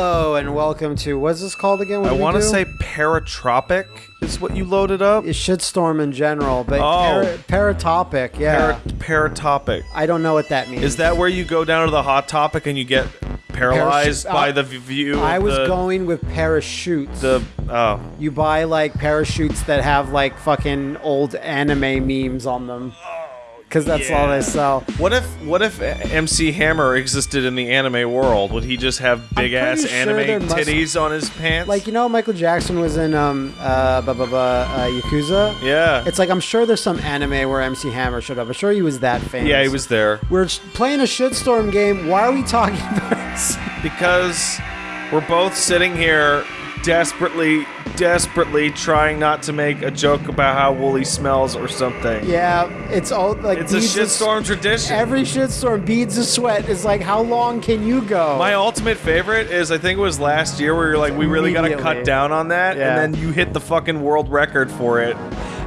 Hello and welcome to what's this called again? What I want to say paratropic is what you loaded up. It should storm in general, but Oh. para- paratopic, yeah. Para- paratopic. I don't know what that means. Is that where you go down to the hot topic and you get paralyzed Parachute- by uh, the view? I was the, going with parachutes. the oh you buy like parachutes that have like fucking old anime memes on them. Because that's all they sell. What if what if MC Hammer existed in the anime world? Would he just have big ass sure anime titties on his pants? Like you know, Michael Jackson was in um uh, bu- bu- bu- uh Yakuza. yeah, It's like I'm sure there's some anime where MC Hammer showed up. I'm sure he was that famous. yeah, he was there We're playing a shitstorm game. Why are we talking about this? because we're both sitting here desperately, desperately trying not to make a joke about how Wooly smells or something. Yeah, it's all like It's a shitstorm tradition. Every shitstorm, beads of sweat is like, how long can you go? My ultimate favorite is I think it was last year where you're like, we really gotta cut down on that, Yeah. and then you hit the fucking world record for it.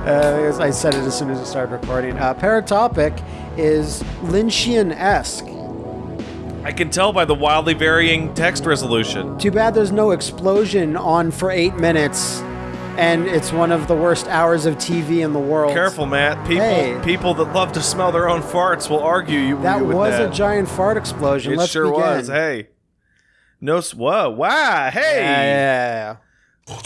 Uh, I said it as soon as we started recording. Uh, Paratopic is Lynchian-esque. I can tell by the wildly varying text resolution. Too bad there's no explosion on for eight minutes, and it's one of the worst hours of TV in the world. Careful, Matt. People, Hey. people that love to smell their own farts will argue you. That you was that. a giant fart explosion. It Let's sure begin. was. Hey, no. Whoa! Wow! Hey! Yeah, yeah, yeah.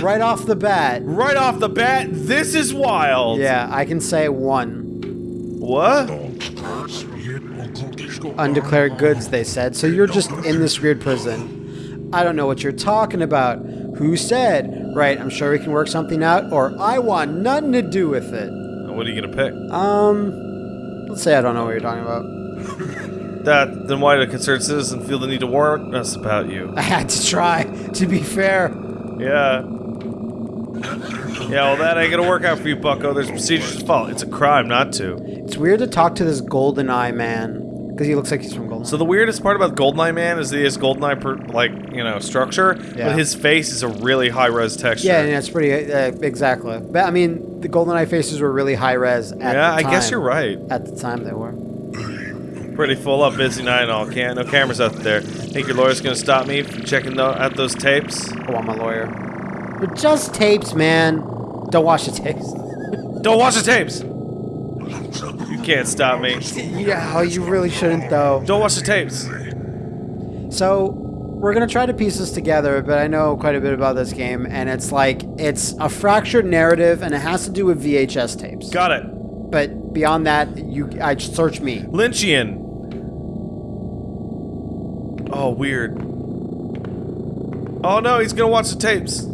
Right off the bat. Right off the bat, this is wild. Yeah, I can say one. What? Undeclared goods, they said. So you're just in this weird prison. I don't know what you're talking about. Who said? Right, I'm sure we can work something out, or I want nothing to do with it. What are you gonna pick? Um, let's say I don't know what you're talking about. That. Then why did a concerned citizen feel the need to warn us about you? I had to try, to be fair. Yeah. Yeah, well, that ain't gonna work out for you, Bucko. There's procedures to follow. It's a crime not to. It's weird to talk to this golden eye man, because he looks like he's from Golden So the weirdest part about Goldeneye Man is that he has Goldeneye, per, like you know, structure, Yeah. but his face is a really high res texture. Yeah, yeah, it's pretty, uh, exactly. But I mean, the golden eye faces were really high res at Yeah, the I time. guess you're right. At the time, they were. Pretty full up, busy night and all. Can't no cameras out there. Think your lawyer's gonna stop me from checking tho- out those tapes? I want my lawyer. But just tapes, man. Don't watch the tapes. Don't watch the tapes. You can't stop me. yeah, you really shouldn't, though. Don't watch the tapes. So, we're gonna try to piece this together, but I know quite a bit about this game, and it's like it's a fractured narrative, and it has to do with VHS tapes. Got it. But beyond that, you, I search me. Lynchian. Oh, weird. Oh no, he's gonna watch the tapes.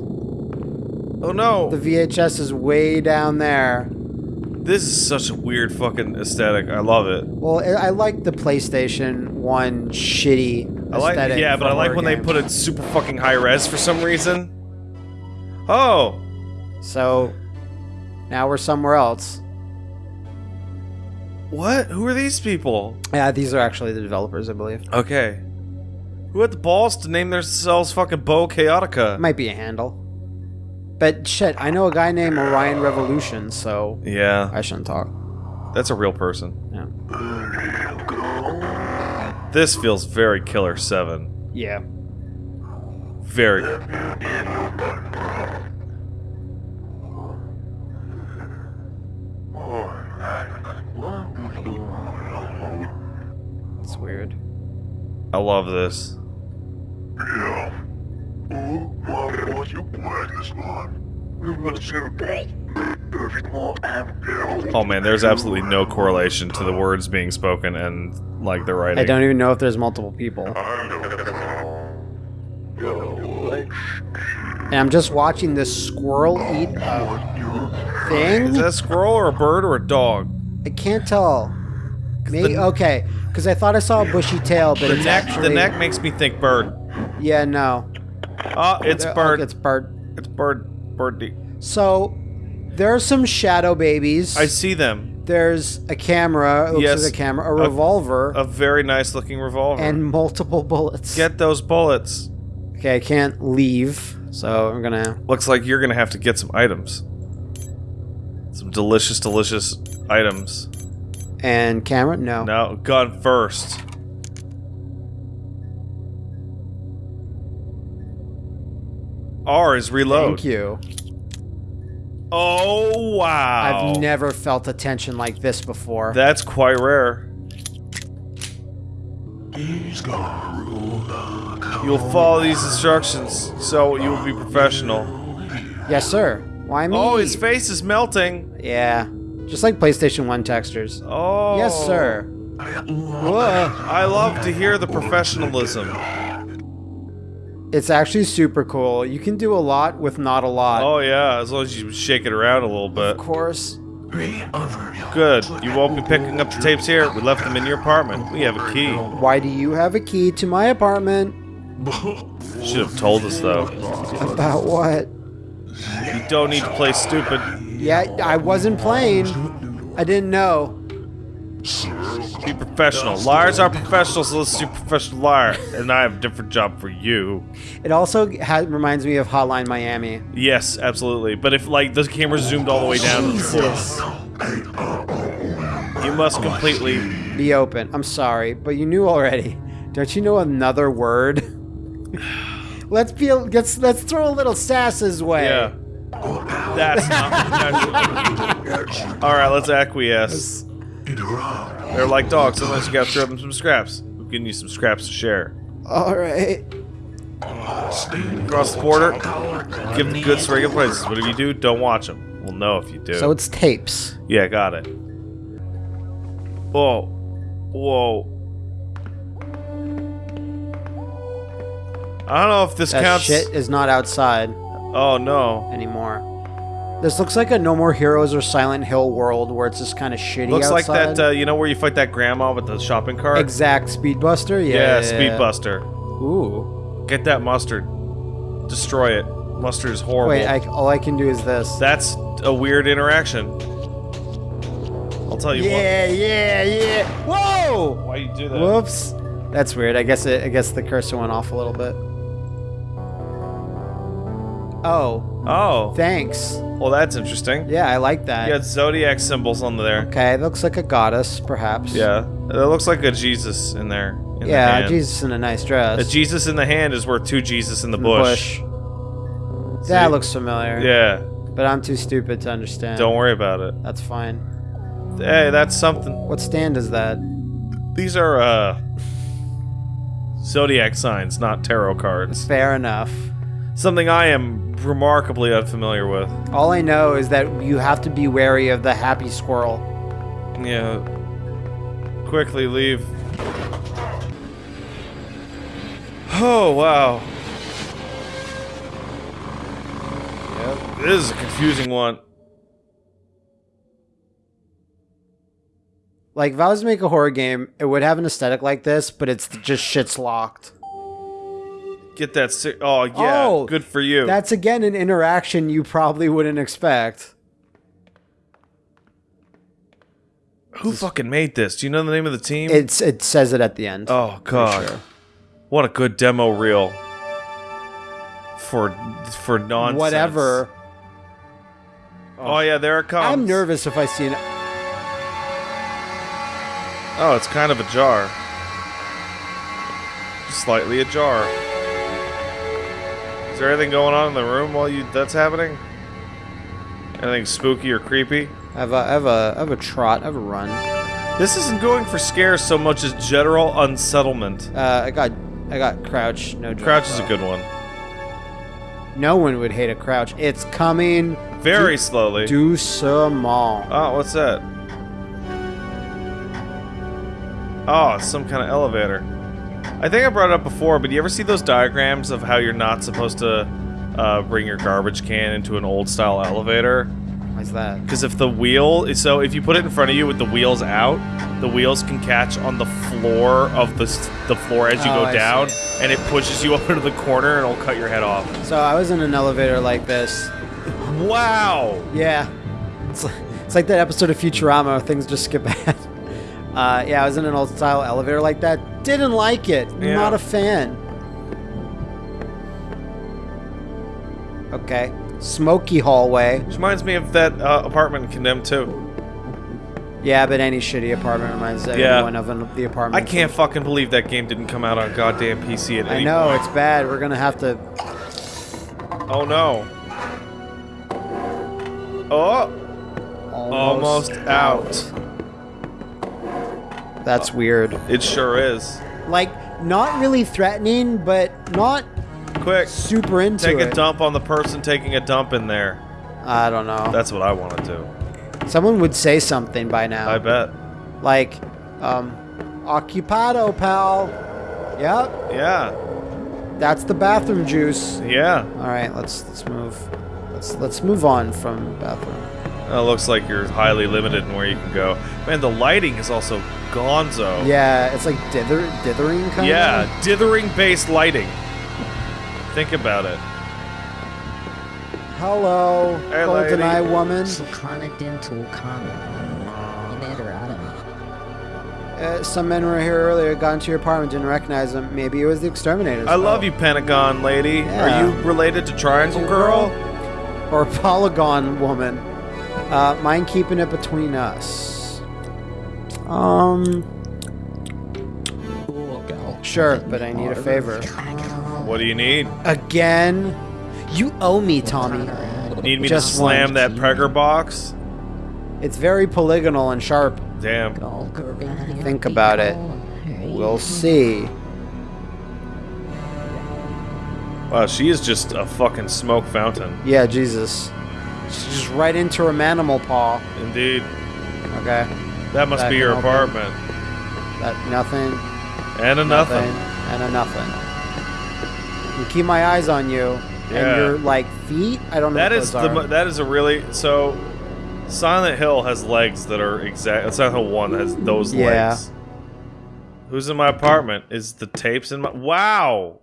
Oh no. The VHS is way down there. This is such a weird fucking aesthetic. I love it. Well, I I like the PlayStation One shitty I like, yeah, but I like when they put it super fucking high res for some reason. Oh, So now we're somewhere else. what? Who are these people? Yeah, these are actually the developers, I believe. Okay. Who had the balls to name themselves fucking Bo Chaotica? Might be a handle. But shit, I know a guy named Orion Revolution, so Yeah, I shouldn't talk. that's a real person. Yeah. This feels very Killer 7. Yeah. Very. It's weird. I love this. Oh man, there's absolutely no correlation to the words being spoken and like the writing. I don't even know if there's multiple people. And I'm just watching this squirrel eat a thing. Is that a squirrel or a bird or a dog? I can't tell. Maybe the- okay, because I thought I saw a bushy tail, but The it's neck, actually the neck makes me think bird. Yeah, no. Oh, it's There- bird. it's bird. It's bird. Birdie. So there are some shadow babies. I see them. There's a camera. It looks Yes. like a camera. A revolver. A very nice looking revolver. and multiple bullets. get those bullets. okay, I can't leave, so I'm gonna. Looks like you're gonna have to get some items. Some delicious, delicious items. And camera? No. No, gun first. R is reload. Thank you. Oh wow. I've never felt a tension like this before. That's quite rare. You'll follow these instructions, so you will be professional. yes, sir. Why me? Oh, his face is melting. Yeah. Just like PlayStation 1 textures. Oh. Yes, sir. Whoa. I love to hear the professionalism. It's actually super cool. You can do a lot with not a lot. Oh yeah, as long as you shake it around a little bit. Of course. Good. You won't be picking up the tapes here. We left them in your apartment. We have a key. Why do you have a key to my apartment? Should have told us though. About what? You don't need to play stupid. Yeah, I wasn't playing. I didn't know. Be professional. Liars are professionals, so let's do professional liar. And I have a different job for you. It also ha- reminds me of Hotline Miami. Yes, absolutely. But if like the camera zoomed all the way down to the floor, Jesus. you must completely. Be open. I'm sorry, but you knew already. Don't you know another word? let's be. Let's let's throw a little sass his way. Yeah. That's not professional. All right, let's acquiesce. They're like dogs. Sometimes you gotta throw them some scraps. We're giving you some scraps to share. All right. Across the border, give them goods to regular places. What if you do? Don't watch them. We'll know if you do. So it's tapes. yeah, got it. Whoa, whoa. I don't know if this That counts. shit is not outside Oh no. anymore. This looks like a No More Heroes or Silent Hill world where it's just kind of shitty Looks like that. Uh, you know where you fight that grandma with the shopping cart? exact Speedbuster. Yeah. yeah, yeah, Speed. Buster. Ooh. Get that mustard. Destroy it. Mustard is horrible. Wait, I, all I can do is this. That's a weird interaction. I'll tell you what. yeah, yeah, yeah. Whoa! Why you do that? Whoops. That's weird. I guess it. I guess the cursor went off a little bit. Oh, Oh, thanks. well that's interesting. Yeah, I like that. You got zodiac symbols on there. Okay, it looks like a goddess, perhaps. Yeah, it looks like a Jesus in there. In the Yeah, hand. Jesus in a nice dress. A Jesus in the hand is worth two Jesus in the In the bush. That See? looks familiar. Yeah, But I'm too stupid to understand. don't worry about it. That's fine. Hey, that's something. What stand is that? These are uh zodiac signs, not tarot cards. Fair enough. Something I am remarkably unfamiliar with. All I know is that you have to be wary of the happy squirrel. Yeah. Quickly leave. Oh, wow. Yep. This is a confusing one. Like, if I was to make a horror game, it would have an aesthetic like this, but it's just shit's locked. Get that. Si- oh, yeah. Oh, Good for you. That's again an interaction you probably wouldn't expect. Who fucking made this? Do you know the name of the team? It's it says it at the end. oh, God. sure. What a good demo reel. For for nonsense. Whatever. Oh, yeah, there it comes. I'm nervous if I see it. Oh, it's kind of ajar. Slightly ajar. Is there anything going on in the room while you that's happening? Anything spooky or creepy? I have a, I have a, I have a trot. I have a run. This isn't going for scares so much as general unsettlement. Uh, I got, I got crouch. No jump. Crouch is a good one. No one would hate a crouch. It's coming. Very slowly. Doucement. Oh, what's that? Oh, some kind of elevator. I think I brought it up before, but you ever see those diagrams of how you're not supposed to uh, bring your garbage can into an old style elevator? Why's that? Because if the wheel, so if you put it in front of you with the wheels out, the wheels can catch on the floor of the the floor as you Oh, go I down, see. and it pushes you up into the corner and it'll cut your head off. So I was in an elevator like this. Wow! Yeah. It's, like- it's like that episode of Futurama where things just skip ahead. Uh, yeah, I was in an old style elevator like that. Didn't like it. Yeah. Not a fan. Okay. Smoky hallway. Which reminds me of that uh, apartment in Condemned 2. Yeah, but any shitty apartment reminds Yeah. everyone of an, the apartment. I can't fucking believe that game didn't come out on goddamn PC at I any know point. it's bad. We're gonna have to. Oh no. Oh, almost out. That's weird. It sure is. Like, not really threatening, but not Quick, super into take it. a dump on the person taking a dump in there. I don't know. That's what I want to do. Someone would say something by now. I bet. Like, um, occupado, pal. Yep, Yeah. that's the bathroom juice. Yeah. All right, let's let's move. Let's let's move on from bathroom. It looks like you're highly limited in where you can go. Man, the lighting is also gonzo. Yeah, it's like dither, dithering kind of. Yeah, dithering based lighting. Think about it. Hello, Hey, golden-eye woman. Continental common. Inederado. Uh, some men were here earlier, got into your apartment, didn't recognize them. Maybe it was the exterminators. I love you, Pentagon lady. Yeah. Are you related to Triangle Girl? Or polygon woman. Uh, mind keeping it between us? Um, sure, but I need a favor. What do you need? Again? You owe me, Tommy. Need me Just to slam one. that Pregger box? It's very polygonal and sharp. Damn. Think about it. We'll see. Wow, she is just a fucking smoke fountain. Yeah, Jesus. She's just right into her manimal paw. Indeed. Okay. That must Back be your apartment. That nothing. And a nothing. and a nothing. Keep my eyes on you. Yeah. And your like feet. I don't know. That is the that is a really so Silent Hill has legs that are exact uh, Silent Hill 1 has those Yeah. legs. Who's in my apartment? Is the tapes in my Wow.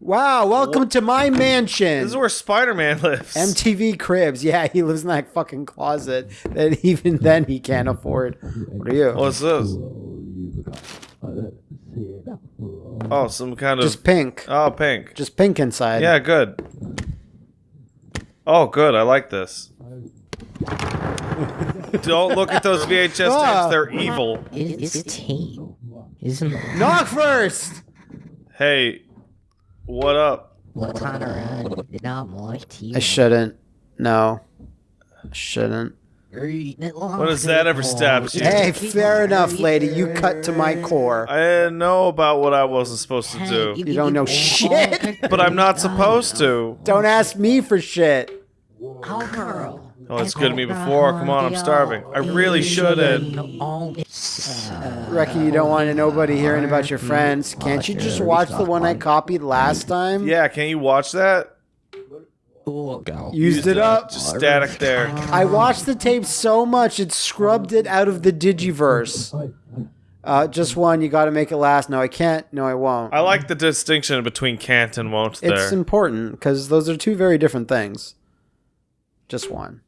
Wow! Welcome to my mansion. This is where Spider-Man lives. MTV Cribs. Yeah, he lives in that fucking closet that even then he can't afford. What are you? What's this? Oh, some kind of Just pink. Oh, pink. Just pink inside. Yeah, good. Oh, good. I like this. Don't look at those VHS Ah. tapes. They're evil. It's a team. Isn't it? Knock first. Hey, what up? What kind of not my team? I shouldn't. No. I shouldn't. What does that ever stab you? Hey, fair enough, lady. You cut to my core. I didn't know about what I wasn't supposed to do. You don't know shit. But I'm not supposed to. Don't ask me for shit. Oh, girl. Oh, it's good to me before. Come on, I'm starving. I really shouldn't. Reckon you don't want nobody hearing about your friends. Can't you just watch the one I copied last time? Yeah, can you watch that? Used it up. Just static there. I watched the tape so much it scrubbed it out of the Digiverse. Uh, just one. You got to make it last. No, I can't. No, I won't. I like the distinction between can't and won't There. It's important because those are two very different things. Just one.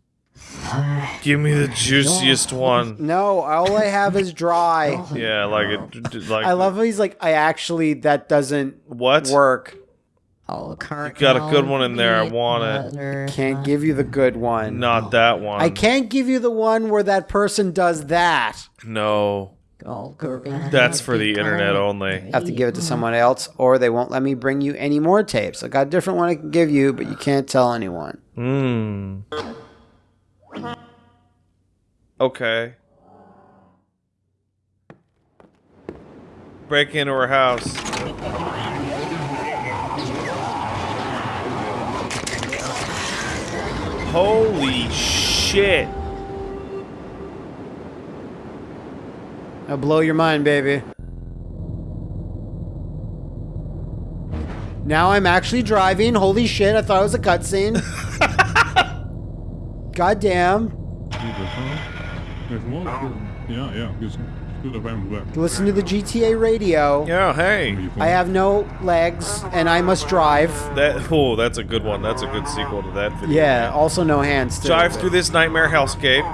Give me the juiciest one. No, all I have is dry. Yeah, like it. d- Like I love how he's like, I actually that doesn't what? work. Oh, current. got a good one in there. I want it. Can't give you the good one. Not that one. I can't give you the one where that person does that. No, that's for the internet only. I have to give it to someone else, or they won't let me bring you any more tapes. I got a different one I can give you, but you can't tell anyone. Hmm. Okay. Break into her house. Holy shit. I'll blow your mind, baby. Now I'm actually driving. Holy shit, I thought it was a cutscene. God damn. Ja, ja, dus goed op hem weg. Listen to the GTA radio. Yeah, hey. I have no legs and I must drive. That oh, that's a good one. That's a good sequel to that video. Yeah, also no hands. Too, Drive through this nightmare hellscape.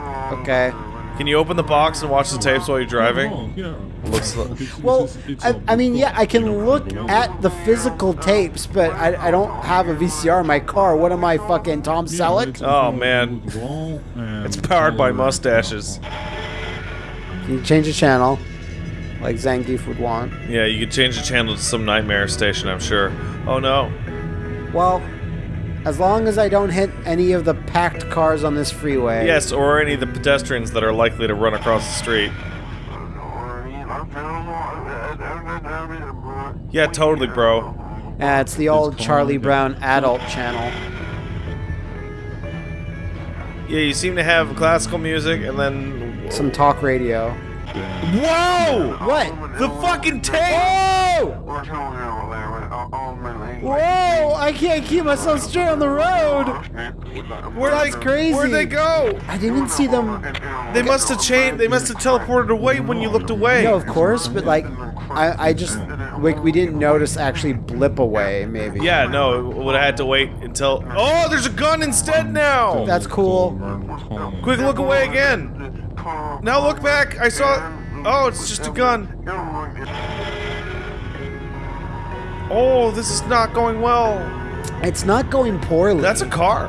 Okay. Can you open the box and watch the tapes while you're driving? Oh. Looks like Well, I, it's I, a- I mean, yeah, I can look at the physical tapes, but I, I don't have a VCR in my car. What am I, fucking Tom Selleck? Oh, man. it's powered by uh, mustaches. Can you change the channel, like Zangief would want? Yeah, you could change the channel to some nightmare station, I'm sure. Oh no. Well, As long as I don't hit any of the packed cars on this freeway. Yes, or any of the pedestrians that are likely to run across the street. Yeah, totally, bro. Uh, it's the old called Charlie. Brown adult channel. Yeah, you seem to have classical music and then. Some talk radio. Whoa! What? The fucking tank! Whoa! Whoa! I can't keep myself straight on the road. Where That's they, crazy. Where'd they go? I didn't see them. They must have changed. They must have teleported away when you looked away. No, of course, but like, I, I just we, we didn't notice actually blip away. Maybe. Yeah, no, would have had to wait until. Oh, there's a gun instead now. That's cool. Quick, look away again. Now look back. I saw. Oh, it's just a gun. Oh, this is not going well. It's not going poorly. That's a car.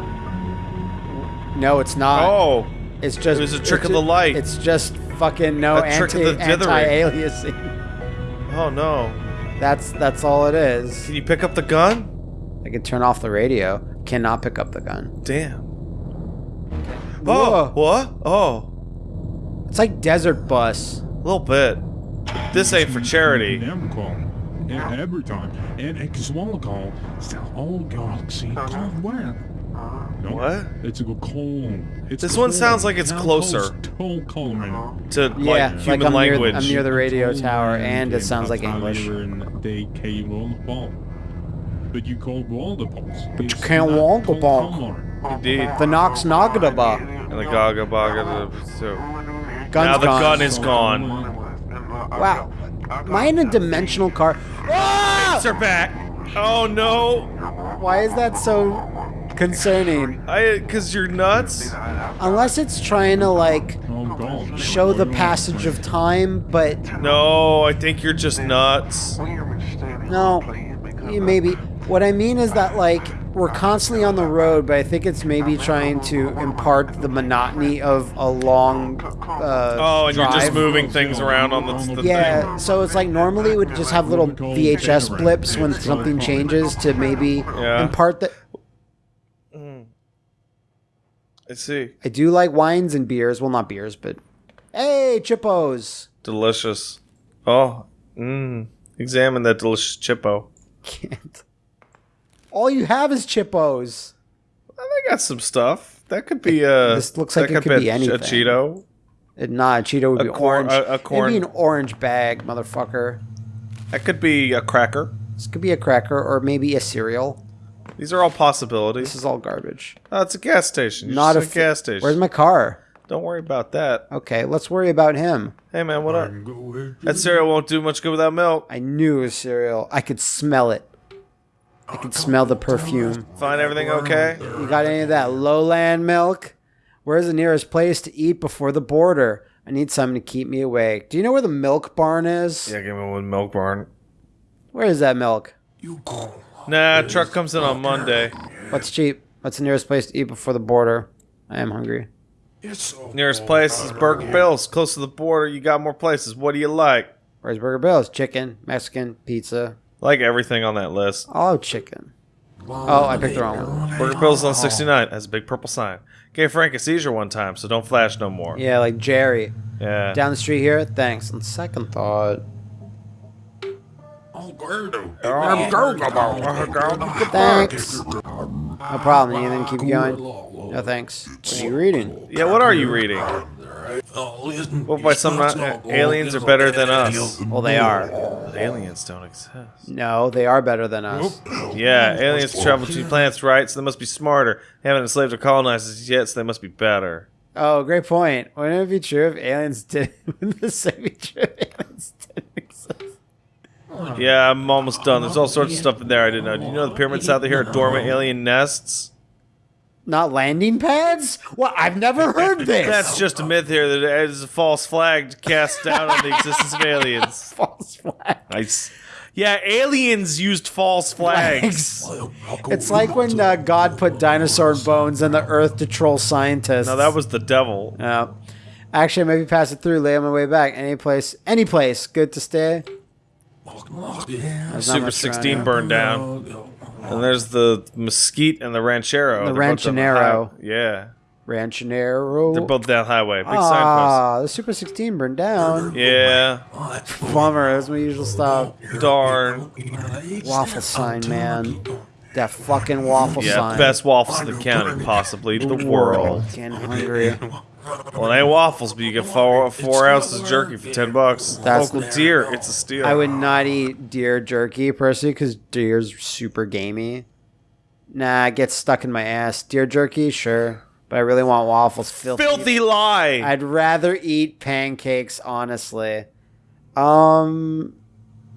no, it's not. Oh, It's just It was a trick of the light. It's just fucking no A trick of anti the anti-aliasing. oh no. That's that's all it is. Can you pick up the gun? I can turn off the radio. Cannot pick up the gun. Damn. Whoa. Oh, what? Oh, It's like Desert Bus. a little bit. This ain't for charity. Damn call. And every time. And it's one call. It's the whole galaxy called when? Uh-huh. No, What? It's a good call. It's This a one sounds like it's Town closer. calls, Toll calling. To Yeah, like like human I'm near, language. I'm near the radio Call tower, and it sounds like up English. in They came the phone. But you called all the phones. But you can't walk the phone. Indeed. The Nox Nagadaba. And the Gaga Baga. So. Gun's Now the gone. gun is gone. Wow. Am I in a dimensional car? Ah! They're back. Oh no. Why is that so concerning? I, cause you're nuts. Unless it's trying to like show the passage of time, but No, I think you're just nuts. no, maybe. What I mean is that like we're constantly on the road, but I think it's maybe trying to impart the monotony of a long. Uh, Oh, and you're just moving things around on the, the Yeah, so it's like normally it would just have little VHS blips when something changes to maybe Yeah. impart the. I see. I do like wines and beers. Well, not beers, but hey, chippos. Delicious. Oh, mmm. Examine that delicious chippo. Can't. All you have is chippos. They got some stuff. That could be a. This looks like it could be a, anything. A Cheeto. It, nah, a Cheeto would A be corn- orange. a- a corn- It'd be an orange bag, motherfucker. That could be a cracker. This could be a cracker or maybe a cereal. These are all possibilities. This is all garbage. Oh, it's a gas station. You're Not a just f- gas station. Where's my car? Don't worry about that. Okay, let's worry about him. Hey man, what up? That cereal won't do much good without milk. I knew it was cereal. I could smell it. I can smell the perfume. Find everything okay? You got any of that lowland milk? Where's the nearest place to eat before the border? I need something to keep me awake. Do you know where the milk barn is? Yeah, give me one milk barn. Where is that milk? Nah, truck comes in on Monday. What's cheap? What's the nearest place to eat before the border? I am hungry. So Nearest place is Burger Bill's. Close to the border, you got more places. What do you like? Where's Burger Bill's? Chicken, Mexican, pizza. Like everything on that list. Oh, chicken. Oh, I picked the wrong one. Burger Bill's on 69. Has a big purple sign. Gave Frank a seizure one time, so don't flash no more. Yeah, like Jerry. Yeah. Down the street here? Thanks. On second thought. Thanks. No problem. You then keep going. No thanks. What are you reading? Yeah, what are you reading? What by some not, uh, aliens are better than us? Well, they are. Aliens don't exist. No, they are better than us. Yeah, aliens travel to planets, right? So they must be smarter. They haven't enslaved or colonized us yet, so they must be better. Oh, great point. Wouldn't it be true if aliens did? Wouldn't this be true if aliens didn't exist? Yeah, I'm almost done. There's all sorts of stuff in there I didn't know. Do you know the pyramids out there here are dormant alien nests? Not landing pads? Well, I've never heard this. That's just a myth here that is a false flag to cast doubt on the existence of aliens. false flag. Nice. Yeah, aliens used false flags. It's like when uh, God put dinosaur bones in the earth to troll scientists. No, that was the devil. Yeah. Actually, maybe pass it through. Lay on my way back. Any place, any place, good to stay. Super 16 here. burned down. And there's the mesquite and the ranchero. The hi- Yeah. Ranchonero. They're both down highway. Big signpost. Ah, the Super 16 burned down. Yeah. Bummer. That's my usual stop. Darn. Waffle sign, man. That fucking waffle Yeah. sign. Best waffles in the county, possibly the world. Getting hungry. Well, it ain't waffles, but you get four four ounces of jerky for ten bucks. That's- Local deer, it's a steal. I would not eat deer jerky personally because deer's super gamey. Nah, it gets stuck in my ass. Deer jerky, sure, but I really want waffles. Filthy. Filthy lie. I'd rather eat pancakes, honestly. Um,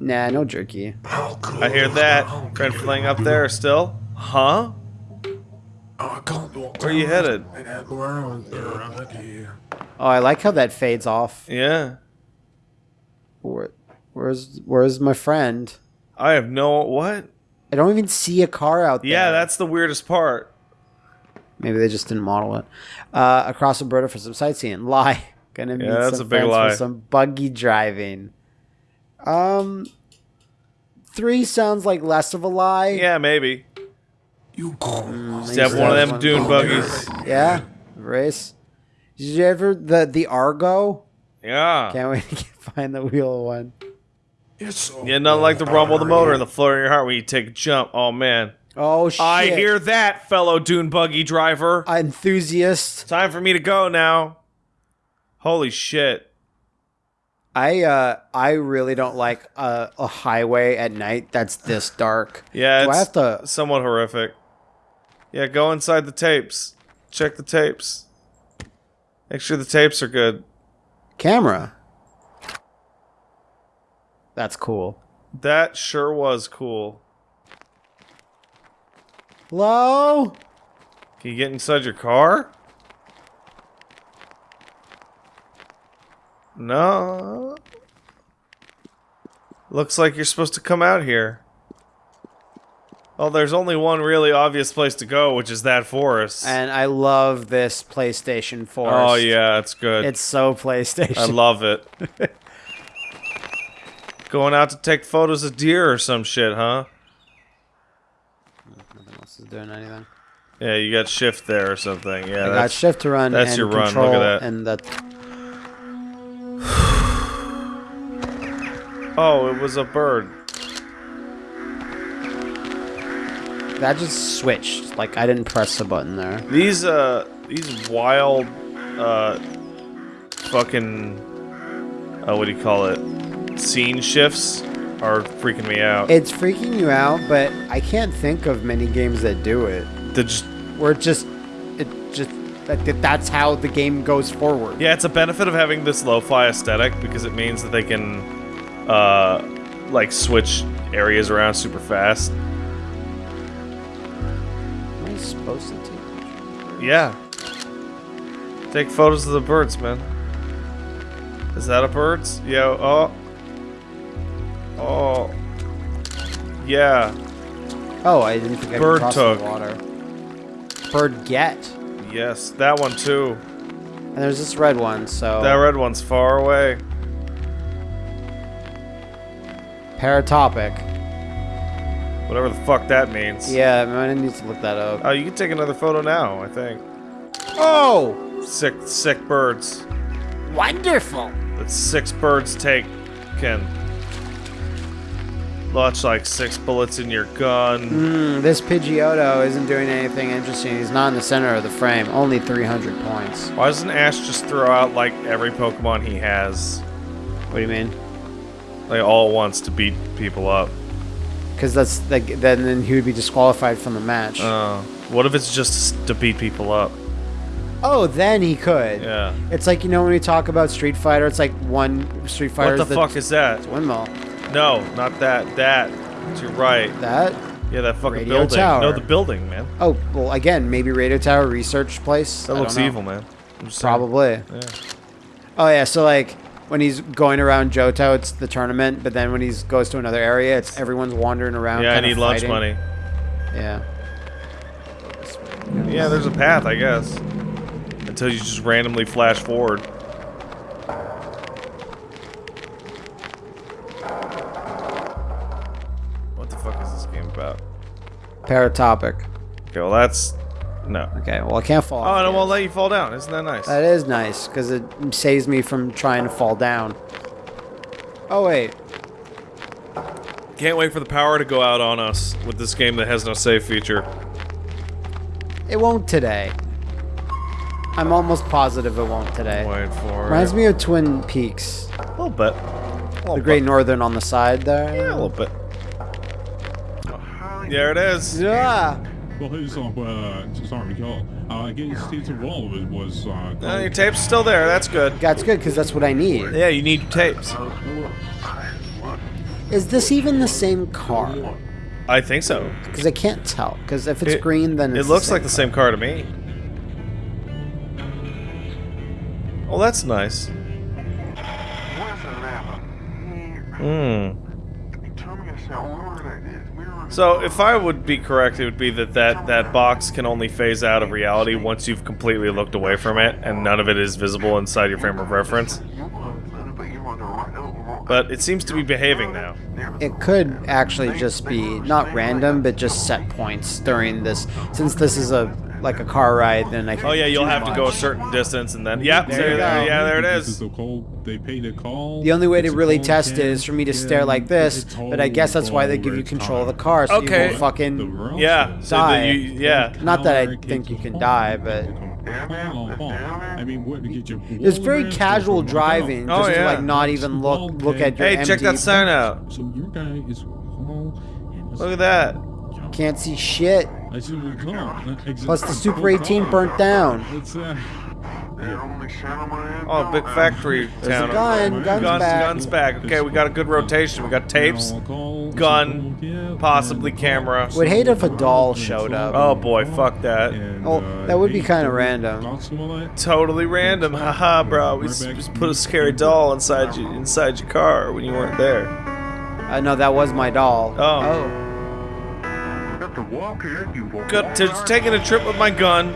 nah, no jerky. I hear that. Red fling up there still? Huh? Where are you headed? Oh, I like how that fades off. Yeah. Where, where's Where's my friend? I have no what? I don't even see a car out there. Yeah, that's the weirdest part. Maybe they just didn't model it. Uh, across Alberta for some sightseeing. Lie. Gonna meet Yeah, that's some a big friends lie. for some buggy driving. Um, three sounds like less of a lie. Yeah, maybe. You call Just have one of them dune buggies. Yeah, race. Did you ever the the Argo? Yeah. Can't wait to get, find the wheel one. It's Yeah, nothing like the rumble of the motor and the flutter in your heart when you take a jump. Oh man. Oh shit! I hear that, fellow dune buggy driver. enthusiast. Time for me to go now. Holy shit. I uh I really don't like a, a highway at night that's this dark. Yeah, Do it's I have to? somewhat horrific. Yeah, go inside the tapes. Check the tapes. Make sure the tapes are good. Camera. That's cool. That sure was cool. Hello? Can you get inside your car? No. Looks like you're supposed to come out here. Oh, there's only one really obvious place to go, which is that forest. And I love this PlayStation 4. oh yeah, it's good. It's so PlayStation. I love it. Going out to take photos of deer or some shit, huh? Nothing else is doing anything. Yeah, you got shift there or something. Yeah, I got shift to run that's and your run. Look at that. and that Oh, it was a bird. That just switched. Like I didn't press the button there. These uh these wild uh fucking uh what do you call it? Scene shifts are freaking me out. It's freaking you out, but I can't think of many games that do it. They're just Where it just it just that, that- that's how the game goes forward. yeah, it's a benefit of having this lo-fi aesthetic because it means that they can uh like switch areas around super fast. Supposed to take Yeah. Take photos of the birds, man. Is that a bird's? Yeah. Oh. Oh. Yeah. Oh, I didn't think I Bird could cross took. the water. Bird get. Yes, that one too. And there's this red one, so That red one's far away. paratopic. Whatever the fuck that means. Yeah, I might need to look that up. Oh, you can take another photo now, I think. Oh, Sick, sick birds. wonderful! That's six birds take, Ken. Launch like six bullets in your gun. Hmm, this Pidgeotto isn't doing anything interesting. He's not in the center of the frame. Only 300 points. Why doesn't Ash just throw out like every Pokemon he has, What do you mean? like all at once to beat people up? Because that's like then then he would be disqualified from the match. Uh, what if it's just to beat people up? oh, then he could. Yeah. It's like you know when we talk about Street Fighter, it's like one Street Fighter. What the fuck is that? windmill? No, not that. That. You're right. That? Yeah, that fucking Radio building. tower. No, the building, man. Oh, well, again, maybe Radio Tower research place. That I looks evil, man. I'm just saying. Probably. Yeah. Oh yeah, so like when he's going around Johto, it's the tournament, but then when he goes to another area, it's everyone's wandering around. Yeah, I need lunch money. Yeah. Yeah, there's a path, I guess. Until you just randomly flash forward. What the fuck is this game about? paratopic. Okay, well that's no. Okay, well I can't fall. Oh, off and it yet. won't let you fall down. Isn't that nice? That is nice because it saves me from trying to fall down. Oh wait, Can't wait for the power to go out on us with this game that has no save feature. it won't today. I'm almost positive it won't today. Wait for Reminds it. me of Twin Peaks, A little bit. A little the Great bit. Northern on the side there. Yeah, a little bit. There it is. Yeah. Well, his, uh, uh, sorry, Carl. Uh, I guess his role was, was uh, Uh, your tape's still there. That's good. That's good because that's what I need. Yeah, you need tapes. Is this even the same car? I think so. Because I can't tell. Because if it's It- green, then It looks the like the same car to me. Oh, that's nice. Hmm. So, if I would be correct, it would be that, that that box can only phase out of reality once you've completely looked away from it and none of it is visible inside your frame of reference. But it seems to be behaving now. It could actually just be not random, but just set points during this. Since this is a like a car ride, then I. Can Oh yeah, you'll do have to go a certain distance and then yep, There there, you there, go. yeah, there it This is. the call, they pay the call. The only way to It's a really test it can, is for me to yeah, stare like this, but I guess that's why they give you over control of the car, so Okay. you won't fucking. Yeah, says so Die. you, yeah. Not that I think you can die, but I mean, what get your It's very casual around, driving, Oh, just to like not even look look at your Hey, check that sign out. So your guy is Look at that. Can't see shit. I see what we call. Plus the Super 18 burnt down. It's uh, Oh, big factory There's town. a gun. Guns guns, back. guns back. Okay, we got a good rotation. We got tapes, gun, possibly camera. Would hate if a doll showed up. Oh boy, fuck that. Oh, that would be kinda random. Totally random. Haha, bro. We just put a scary doll inside you inside your car when you weren't there. Uh, no, that was my doll. Oh. Good. To, taking a trip with my gun.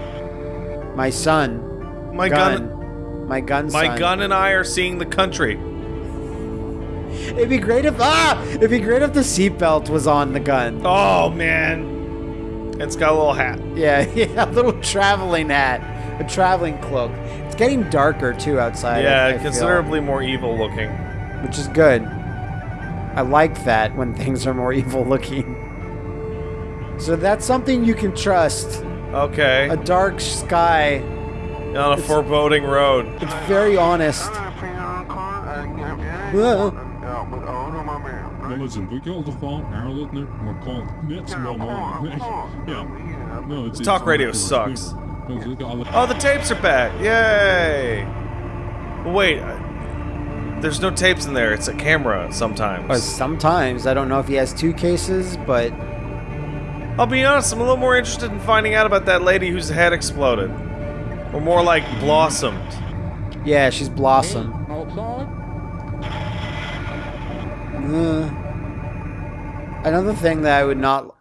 My son. My gun. gun. My gun. My son. gun and I are seeing the country. It'd be great if ah, it'd be great if the seatbelt was on the gun. Oh man. It's got a little hat. Yeah, yeah, a little traveling hat, a traveling cloak. It's getting darker too outside. I- I Yeah, feel, considerably more evil looking. which is good. I like that when things are more evil looking. So that's something you can trust. Okay. A dark sky. On a foreboding road. It's very honest. Well, Well, listen, we called the phone, Harold, isn't? We're called Nits no. Yeah. It's, Talk radio sucks. it's- it's- Oh, the tapes are back! Yay! Wait, uh, there's no tapes in there. It's a camera sometimes. uh, sometimes I don't know if he has two cases, but I'll be honest, I'm a little more interested in finding out about that lady whose head exploded. Or more like blossomed. yeah, she's Blossom. Uh, another thing that I would not.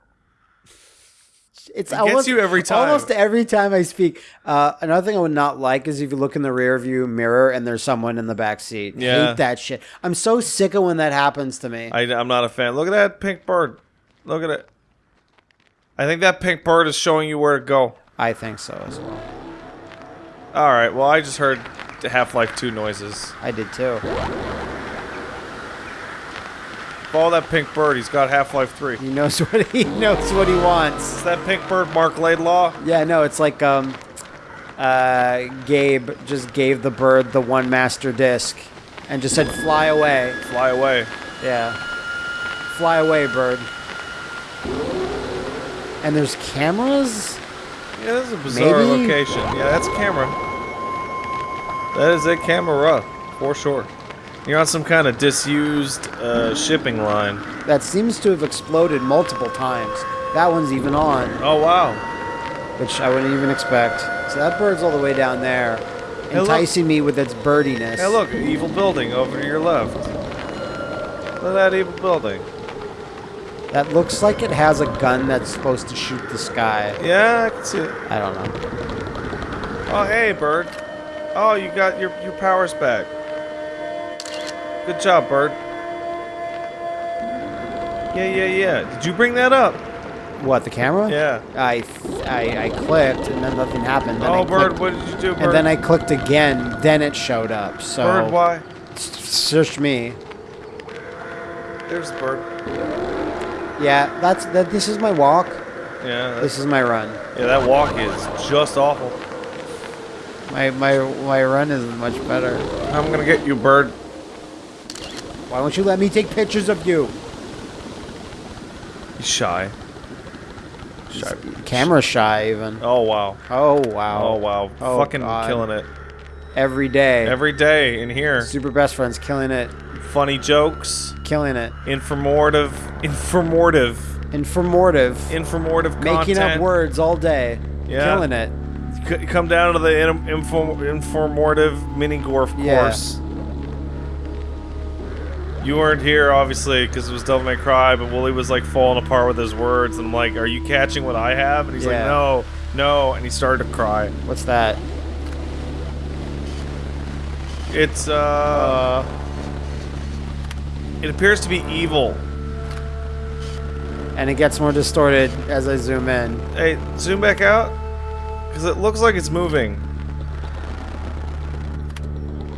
It's It gets almost, you every time. Almost every time I speak. Uh, another thing I would not like is if you look in the rear view mirror and there's someone in the back seat. Yeah. Hate that shit. I'm so sick of when that happens to me. I, I'm not a fan. Look at that pink bird. Look at it. I think that pink bird is showing you where to go. I think so as well. Alright, well, I just heard Half-Life 2 noises. I did too. Follow that pink bird. He's got Half-Life 3. He knows what he knows what he wants. Is that pink bird Marc Laidlaw? Yeah, no, it's like um, uh, Gabe just gave the bird the one master disc, and just said fly away. Fly away. Yeah, fly away, bird. And there's cameras. Yeah, this is a bizarre Maybe? location. Yeah, that's a camera. That is a camera, for sure. You're on some kind of disused uh, shipping line. That seems to have exploded multiple times. That one's even on, Oh, wow. which I wouldn't even expect. So that bird's all the way down there, enticing me with its birdiness. Hey, look, evil building over to your left. Look at that evil building. That looks like it has a gun that's supposed to shoot the sky. Yeah, I can see it. I don't know. Oh, hey, bird. Oh, you got your, your powers back. Good job, bird. Yeah, yeah, yeah. Did you bring that up? What the camera? Yeah. I, I I clicked and then nothing happened. Then oh, I Oh, bird, clicked- what did you do, bird? And then I clicked again. Then it showed up. So Bird, why? search me. There's the bird. Yeah, that's that. This is my walk. Yeah, This is my run. yeah, that walk is just awful. My my my run is much better. I'm gonna get you, bird. Why don't you let me take pictures of you? He's shy. Shy. Camera shy even. Oh wow. Oh wow. Oh wow. Oh, Fucking God. killing it. Every day. Every day in here. Super best friends killing it. Funny jokes. Killing it. Informative. Informative. Informative. Informative Making content. up words all day. Yeah. Killing it. C- come down to the in- info- informative mini gorf Yeah. course. You weren't here, obviously, because it was Devil May Cry, but Woolie was like falling apart with his words, and I'm like, "Are you catching what I have?" And he's like, "No, no," and he started to cry. What's that? It's uh, it appears to be evil. And it gets more distorted as I zoom in. Hey, zoom back out, because it looks like it's moving.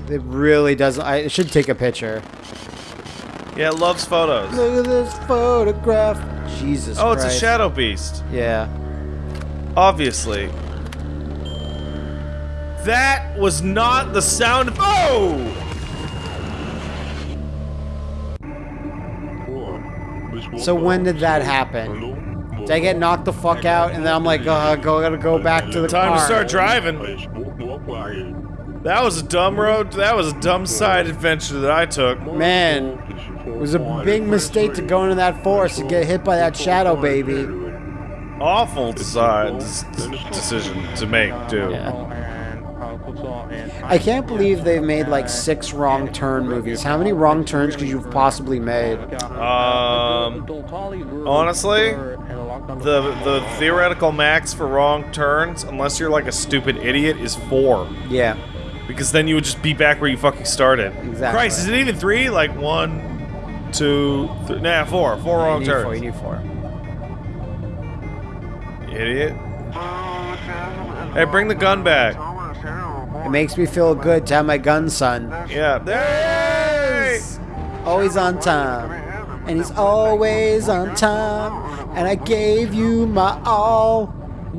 It really doesn't. I should take a picture. Yeah, it loves photos. Look at this photograph. Jesus Oh, it's a shadow beast. Yeah. Obviously. That was not the sound of. Oh! So when did that happen? Did I get knocked the fuck out and then I'm like, uh, go, gotta go back to the Time car. to start driving. That was a dumb road. That was a dumb side adventure that I took. Man, it was a big mistake to go into that forest and get hit by that shadow baby. Awful decide, decision to make, dude. Yeah. I can't believe they've made like six wrong turn movies. How many wrong turns could you have possibly made? Um, honestly, the the theoretical max for wrong turns, unless you're like a stupid idiot, is four. Yeah. Because then you would just be back where you fucking started. Exactly. Christ, is it even three? Like one, two, three, nah, four. Four wrong you turns. four. You need four. Idiot. Hey, bring the gun back. It makes me feel good to have my gun, son. Yeah. There. Always on time. And he's always on time. And I gave you my all.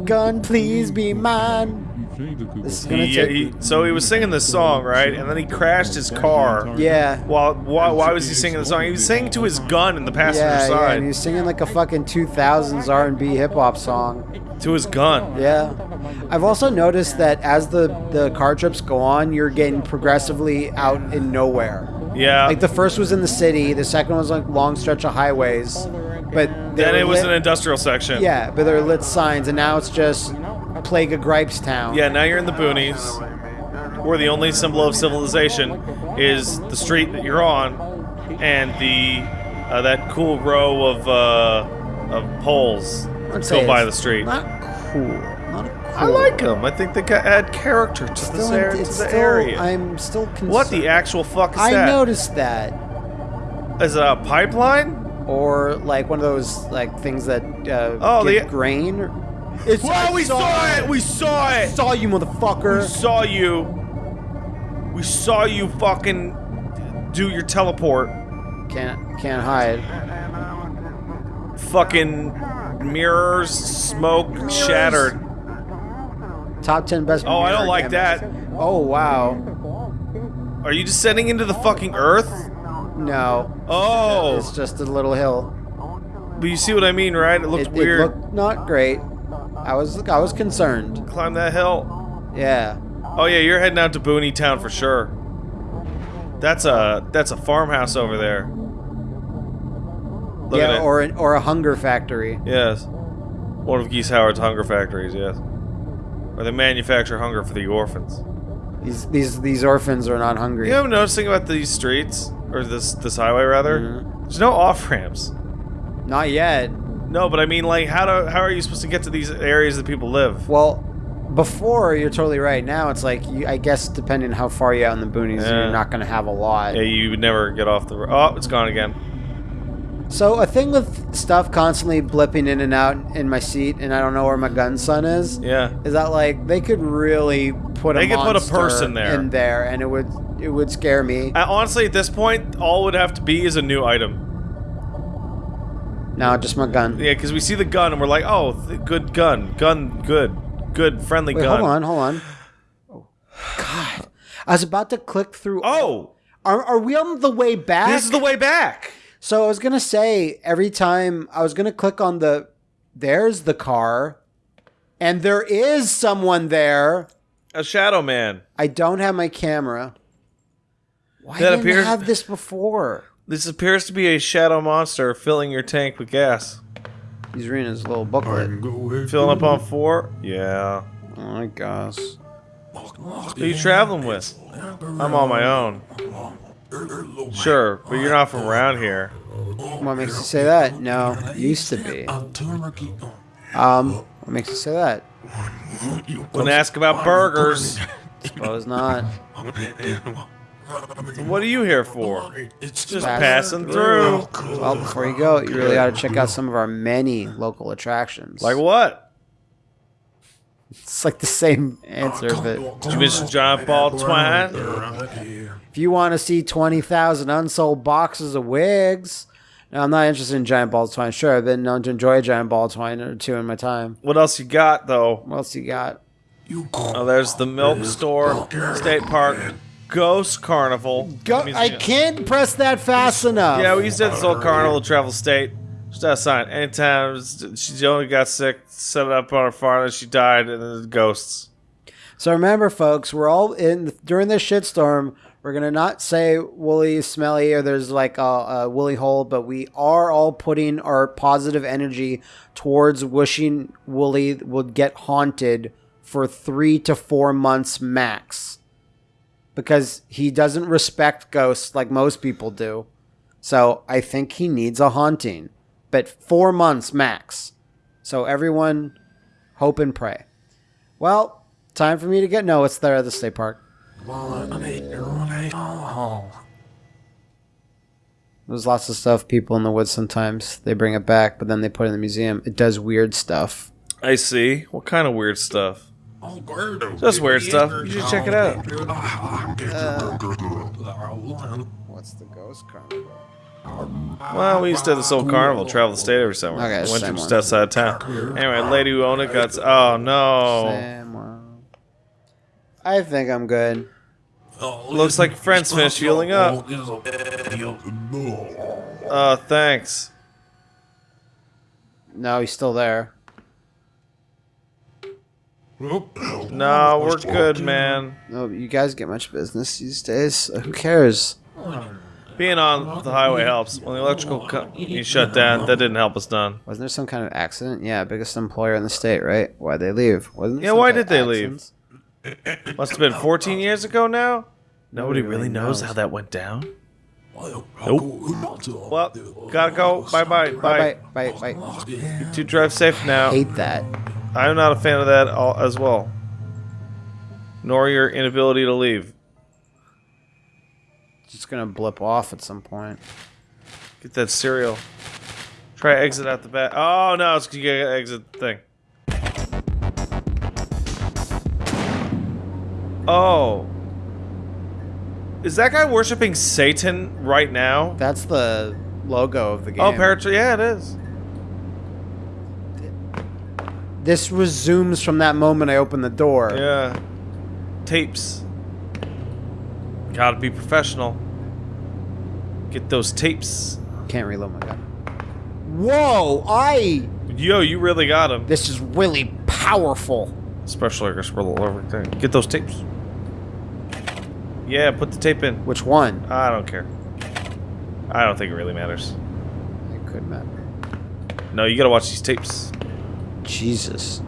Gun, please be mine. This is gonna He, uh, take. he, so he was singing this song, right? And then he crashed his car. yeah. While, why, why was he singing the song? He was singing to his gun in the passenger Yeah, yeah, side. and he's singing like a fucking 2000s R&B hip hop song. to his gun. Yeah. I've also noticed that as the the car trips go on, you're getting progressively out in nowhere. Yeah. Like the first was in the city, the second was like long stretch of highways, but then it was lit- an industrial section. yeah, but there are lit signs, and now it's just Plague of Gripes Town. Yeah, now you're in the boonies, where the only symbol of civilization is the street that you're on, and the uh, that cool row of uh, of poles that go by the street. Not cool. Not a cool. I like them. I think they ca- add character to Still, this area, to the still, area. I'm still concerned. what the actual fuck is I that? noticed that. Is it a pipeline? Or like one of those like things that uh, Oh, give the- grain. It's, Well, I we saw it. We saw it. saw you, motherfucker. We motherfucker. saw you. We saw you fucking do your teleport. Can't can't hide. Fucking mirrors, smoke, shattered. Top ten best. Oh, I don't like that. Oh wow. Are you descending into the fucking earth? No, Oh, it's just a little hill. but you see what I mean, right? It looks It, weird. it looked not great. I was I was concerned. Climb that hill. Yeah. Oh yeah, you're heading out to Booney Town for sure. That's a that's a farmhouse over there. Look yeah, or an, or a hunger factory. yes, one of Geese Howard's hunger factories. Yes, where they manufacture hunger for the orphans. These these these orphans are not hungry. You know what I'm noticing about these streets or this this highway rather? Mhm. There's no off ramps. Not yet. No, but I mean, like, how do how are you supposed to get to these areas that people live? Well, before you're totally right. Now it's like you, I guess depending how far you out in the boonies, Yeah. you're not gonna have a lot. Yeah, you would never get off the. ro- Oh, it's gone again. So a thing with stuff constantly blipping in and out in my seat, and I don't know where my gun son is. Yeah. Is that like they could really put a could put a monster person there. in there, and it would it would scare me. Uh, honestly, at this point, all it would have to be is a new item. No, just my gun. Yeah, because we see the gun and we're like, oh, th- good gun, gun, good, good, friendly Wait, gun. hold on, hold on. Oh, God, I was about to click through. Oh, Are, are we on the way back? this is the way back. So I was gonna say every time I was gonna click on the there's the car, and there is someone there. A shadow man. I don't have my camera. Why That didn't appears- I have this before? This appears to be a shadow monster filling your tank with gas. He's reading his little booklet. Filling up on four? Yeah. Oh my gosh. Who are you traveling with? I'm on my own. Sure, but you're not from around here. What makes you say that? No, used to be. Um, what makes you say that? Wouldn't ask about burgers. Suppose not. What are you here for? It's Just Passing passing through. Well, before you go, you really ought to check out some of our many local attractions. Like what? it's like the same answer, but Did you miss giant ball twine? If you want to see twenty thousand unsold boxes of wigs, no, I'm not interested in giant ball twine. Sure, I've been known to enjoy a giant ball twine or two in my time. What else you got though? What else you got? Oh, there's the milk store, state park, ghost carnival. Go. I can't press that fast enough. Yeah, we used to have this old carnival travel state. Just that sign. Anytime she only got sick, set it up on her farm, and she died, and then the ghosts. So remember, folks, we're all in during this shitstorm. We're gonna not say woolly, smelly, or there's like a, a woolly hole, but we are all putting our positive energy towards wishing Woolie would get haunted for three to four months max, because he doesn't respect ghosts like most people do. So I think he needs a haunting, but four months max. So everyone, hope and pray. Well, time for me to get no. It's there at the state park. There's lots of stuff. People in the woods sometimes they bring it back, but then they put it in the museum. It does weird stuff. I see. What kind of weird stuff? Just weird stuff. You should check it out. What's the ghost carnival? Well, we used to have this old carnival, travel the state every summer. Okay, Went the to same just outside town. Anyway, lady who owned it got. Oh no! I think I'm good. Looks like friends finished healing up. Uh, thanks. No, he's still there. No, we're good, man. No, you guys get much business these days. Uh, Who cares? Being on the highway helps. When the electrical company shut down, that didn't help us none. Wasn't there some kind of accident? Yeah, biggest employer in the state, right? Why'd they leave? Wasn't Yeah, why did they leave? Accidents? Must have been 14 years ago now. Nobody Nobody really really knows knows. how that went down. Nope. Well, gotta go. Bye bye. Bye, Bye. bye, bye, bye. You two drive safe now. Hate that. I'm not a fan of that all, as well. Nor your inability to leave. Just gonna blip off at some point. Get that cereal. Try exit out the back. Oh no, it's 'cause you gotta exit the thing. Oh. Is that guy worshiping Satan right now? That's the logo of the oh, game. Oh, Paratr- yeah, it is. This resumes from that moment I opened the door. Yeah. Tapes. Gotta be professional. Get those tapes. Can't reload my gun. Whoa! I. Yo, you really got him. This is really powerful. Special Air Roll everything. Get those tapes. Yeah, put the tape in. Which one? I don't care. I don't think it really matters. It could matter. No, you gotta watch these tapes. Jesus.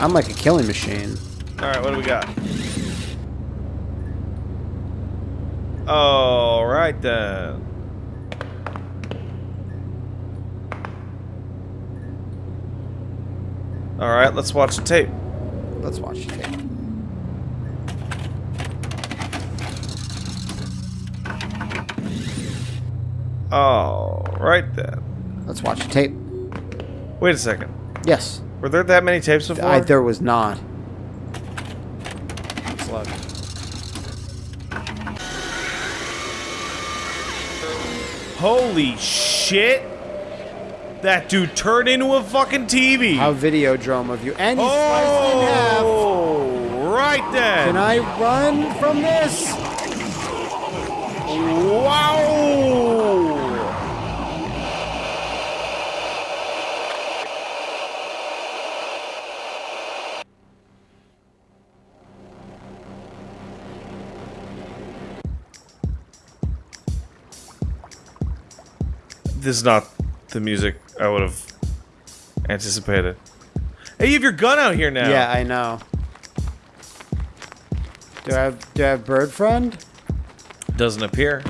I'm like a killing machine. Alright, what do we got? Alright then. Alright, let's watch the tape. Let's watch the tape. Oh, right then. Let's watch the tape. Wait a second. Yes, Were there that many tapes before? I, there was not. Holy shit! That dude turned into a fucking TV. How Videodrome of you, and he's sliced in half. oh, right then. Can I run from this? Wow! This is not the music I would have anticipated. Hey, you have your gun out here now. Yeah, I know. Do I have do I have bird friend? Doesn't appear.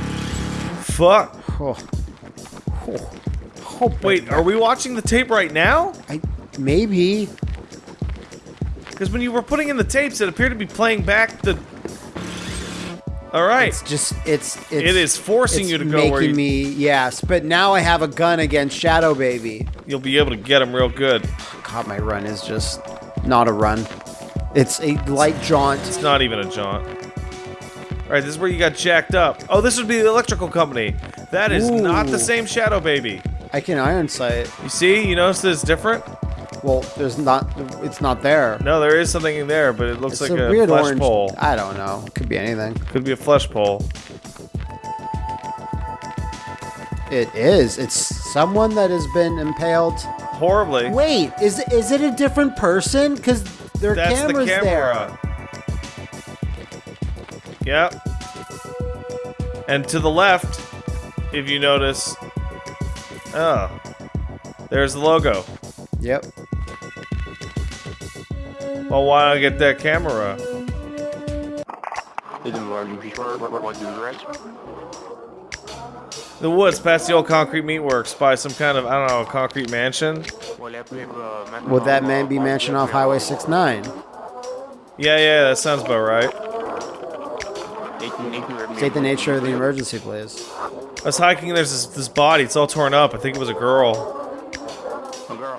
Fuck. Oh. Oh. Oh, Wait, are we watching the tape right now? I maybe. Because when you were putting in the tapes, it appeared to be playing back the. All right. It's just it's, it's it is forcing you to go making where you, me yes, but now I have a gun against Shadow Baby. you'll be able to get him real good. God, my run is just not a run. It's a light jaunt. It's not even a jaunt. All right, this is where you got jacked up. Oh, this would be the electrical company. That is not the same Shadow Baby. I can iron sight. You see? You notice that it's different? Well, there's not. It's not there. No, there is something in there, but it looks It's like a, a, weird flesh orange. pole. I don't know. It Could be anything. Could be a flesh pole. It is. It's someone that has been impaled. Horribly. Wait, is is it a different person? Because their That's camera's the camera. Yep. And to the left, if you notice, oh, there's the logo. Yep. Well, why not get that camera? The woods past the old concrete meatworks by some kind of I don't know concrete mansion. Would that man be mansion off Highway 69? Yeah, yeah, that sounds about right. State the nature of the emergency, please. I was hiking. There's this, this body. It's all torn up. I think it was a girl. a girl.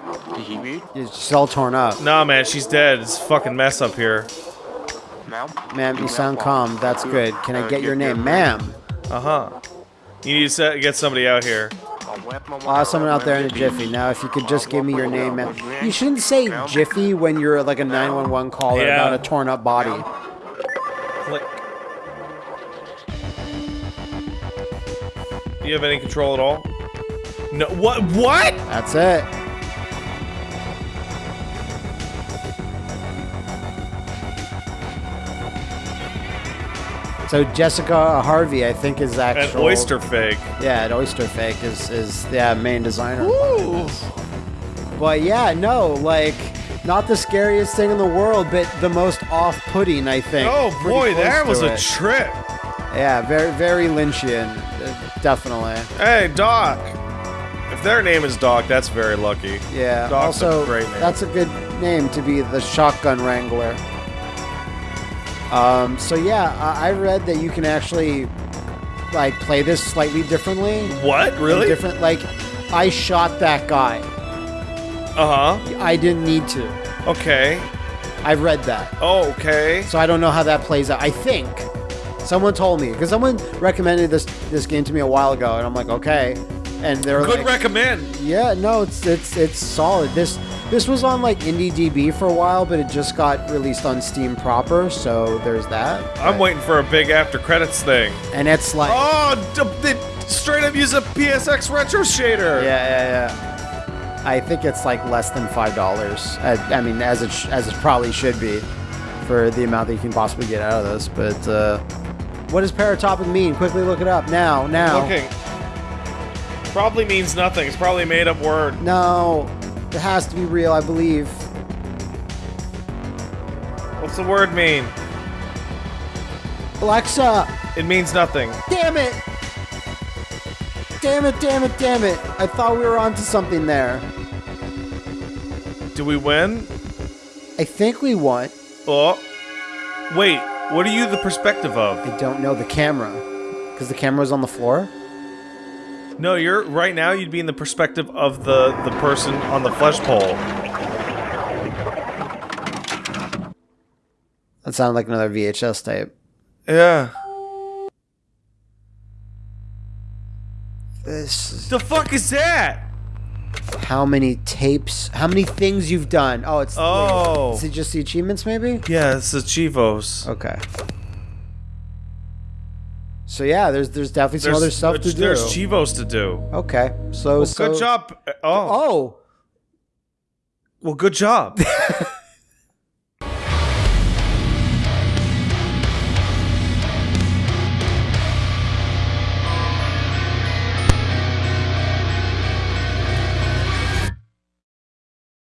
It's just all torn up. Nah, man, she's dead. It's a fucking mess up here. Ma'am, Ma'am, you sound calm. That's good. Can I get your name? Ma'am. Uh huh. You need to set, get somebody out here. I'll have someone out there in a jiffy. Now, if you could just give me your name, ma'am. You shouldn't say jiffy when you're like a 911 caller Yeah. about a torn up body. Click. Do you have any control at all? No. What? What? That's it. So Jessica Harvey, I think, is An actual. oyster fake. Yeah, an oyster fake is is the main designer. But yeah, no, like not the scariest thing in the world, but the most off-putting, I think. Oh Pretty boy, that was a it. trip. yeah, very very Lynchian, uh, definitely. Hey, Doc. If their name is Doc, that's very lucky. Yeah. Doc's a also, great name. that's a good name to be the shotgun wrangler. Um, so yeah, I, I read that you can actually like play this slightly differently. What? Really? Different. Like, I shot that guy. Uh huh. I didn't need to. Okay. I read that, Oh, okay. so I don't know how that plays out. I think someone told me because someone recommended this this game to me a while ago, and I'm like, okay. And they're Good like, recommend. Yeah, no, it's it's it's solid. This this was on like IndieDB for a while, but it just got released on Steam proper, so there's that. I'm But- waiting for a big after credits thing. And it's like Oh, they straight up use a PSX retro shader. yeah, yeah, yeah. I think it's like less than five dollars. I, I mean, as it sh- as it probably should be for the amount that you can possibly get out of this. But uh, what does paratopic mean? Quickly look it up now. Now. Looking. Probably means nothing. It's probably a made up word. No, it has to be real, I believe. What's the word mean? Alexa, It means nothing. Damn it! Damn it, damn it, damn it. I thought we were onto something there. Do we win? I think we won. Oh. Wait, what are you the perspective of? I don't know the camera. Because the camera's on the floor? No, you're right now. You'd be in the perspective of the the person on the flesh pole. That sounded like another VHS tape. Yeah. This is The fuck is that? how many tapes, how many things you've done. Oh, it's Oh. Is it just the achievements, maybe? Yeah, it's the cheevos. Okay. So yeah, there's there's definitely some There's, other stuff to do. there's cheevos to do. okay, so so Good job. Eh, oh, Oh, well, good job.